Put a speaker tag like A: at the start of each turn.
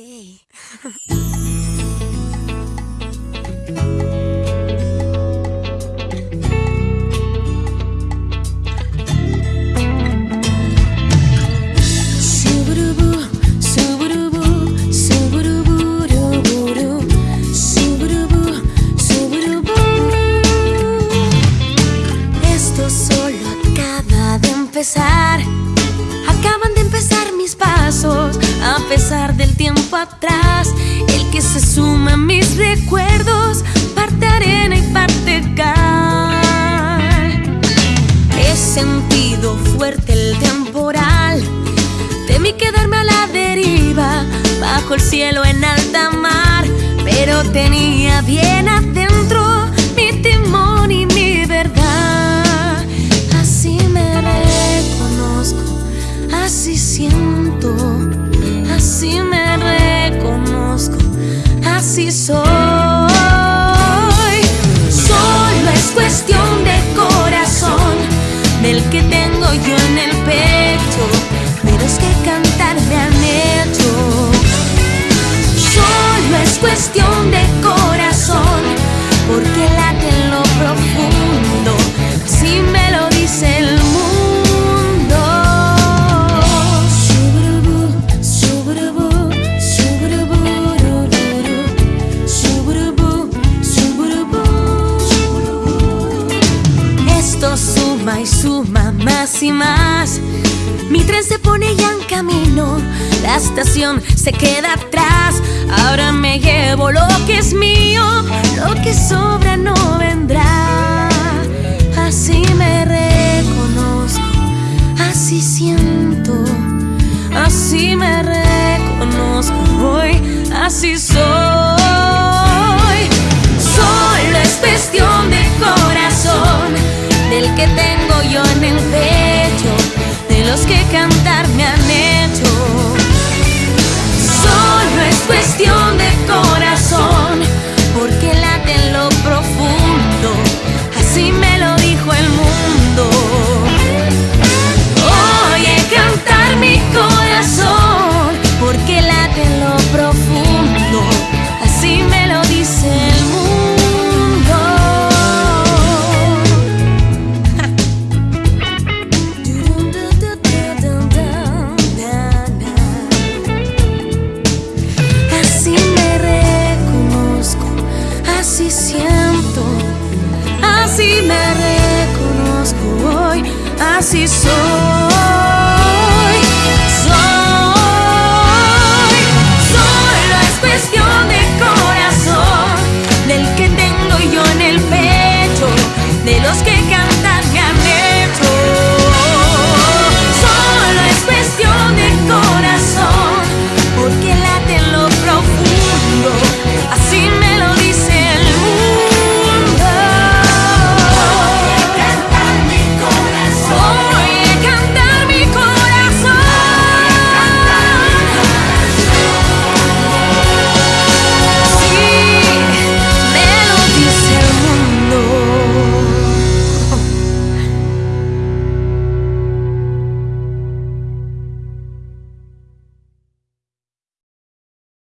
A: Ey. Acaban de empezar mis pasos, a pesar tiempo atrás. El que se suma a mis recuerdos, parte arena y parte cal. He sentido fuerte el temporal. Temí quedarme a la deriva, bajo el cielo en alta mar. Pero tenía bien adentro mi timón y mi verdad. Así me reconozco, así siento, así me así soy. Solo es cuestión de corazón, del que tengo yo en el pecho, pero es que cantar me han hecho. Solo es cuestión de corazón, porque late más, y más. Mi tren se pone ya en camino, la estación se queda atrás. Ahora me llevo lo que es mío, lo que sobra no vendrá. Así me reconozco, así siento, así me reconozco hoy, así soy. Solo es cuestión de corazón, del que tengo. así me reconozco hoy, así soy.